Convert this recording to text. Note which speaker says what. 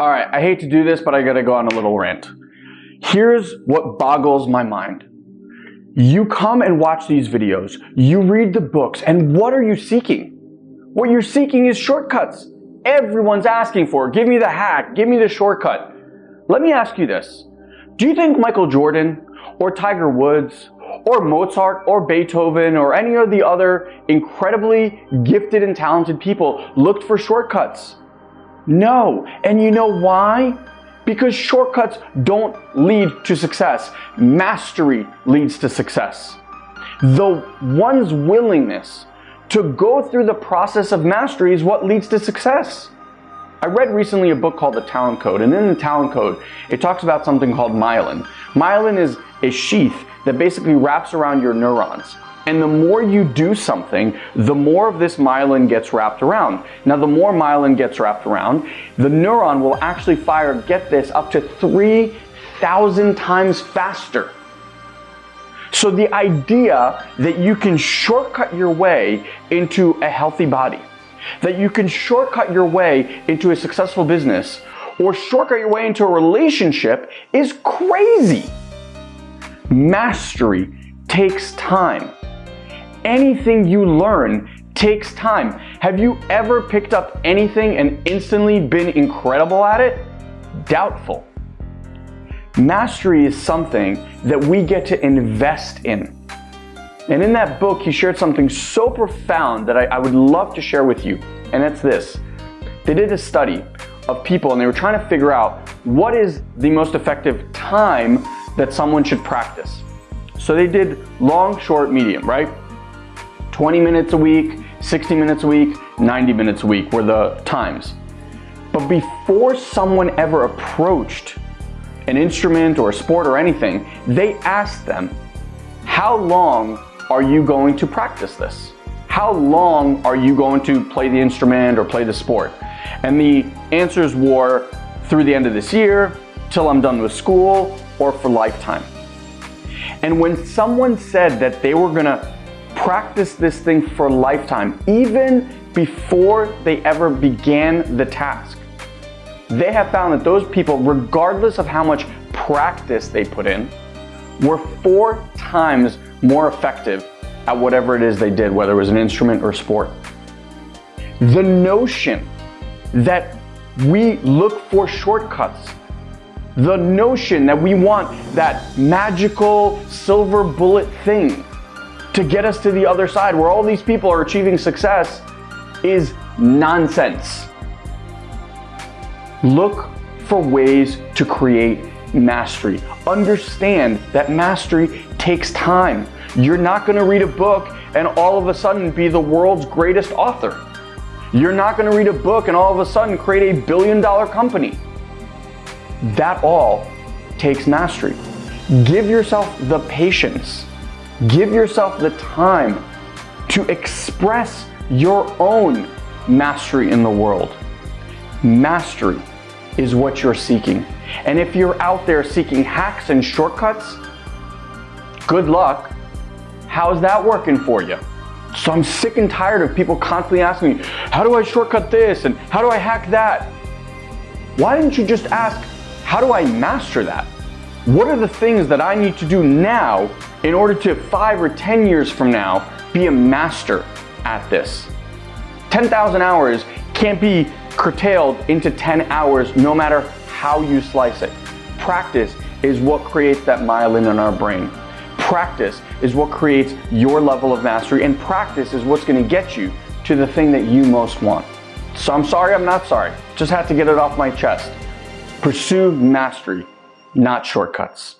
Speaker 1: All right, I hate to do this, but I gotta go on a little rant. Here's what boggles my mind. You come and watch these videos, you read the books, and what are you seeking? What you're seeking is shortcuts. Everyone's asking for, give me the hack, give me the shortcut. Let me ask you this. Do you think Michael Jordan or Tiger Woods or Mozart or Beethoven or any of the other incredibly gifted and talented people looked for shortcuts? No. And you know why? Because shortcuts don't lead to success. Mastery leads to success. The one's willingness to go through the process of mastery is what leads to success. I read recently a book called The Talent Code, and in the Talent Code, it talks about something called myelin. Myelin is a sheath that basically wraps around your neurons. And the more you do something, the more of this myelin gets wrapped around. Now, the more myelin gets wrapped around, the neuron will actually fire, get this, up to 3,000 times faster. So the idea that you can shortcut your way into a healthy body, that you can shortcut your way into a successful business, or shortcut your way into a relationship is crazy. Mastery takes time. Anything you learn takes time. Have you ever picked up anything and instantly been incredible at it? Doubtful. Mastery is something that we get to invest in. And in that book, he shared something so profound that I, I, would love to share with you. And that's this. They did a study of people and they were trying to figure out what is the most effective time that someone should practice. So they did long, short, medium, right? 20 minutes a week, 60 minutes a week, 90 minutes a week were the times. But before someone ever approached an instrument or a sport or anything, they asked them, how long are you going to practice this? How long are you going to play the instrument or play the sport? And the answers were through the end of this year, till I'm done with school, or for lifetime. And when someone said that they were gonna practice this thing for lifetime, even before they ever began the task, they have found that those people, regardless of how much practice they put in, were four times more effective at whatever it is they did, whether it was an instrument or sport. The notion that we look for shortcuts the notion that we want that magical silver bullet thing to get us to the other side where all these people are achieving success is nonsense. Look for ways to create mastery. Understand that mastery takes time. You're not going to read a book and all of a sudden be the world's greatest author. You're not going to read a book and all of a sudden create a billion dollar company. That all takes mastery. Give yourself the patience. Give yourself the time to express your own mastery in the world. Mastery is what you're seeking. And if you're out there seeking hacks and shortcuts, good luck. How's that working for you? So I'm sick and tired of people constantly asking me, how do I shortcut this and how do I hack that? Why didn't you just ask, how do I master that? What are the things that I need to do now in order to five or 10 years from now be a master at this? 10,000 hours can't be curtailed into 10 hours no matter how you slice it. Practice is what creates that myelin in our brain. Practice is what creates your level of mastery and practice is what's gonna get you to the thing that you most want. So I'm sorry, I'm not sorry. Just had to get it off my chest. Pursue mastery, not shortcuts.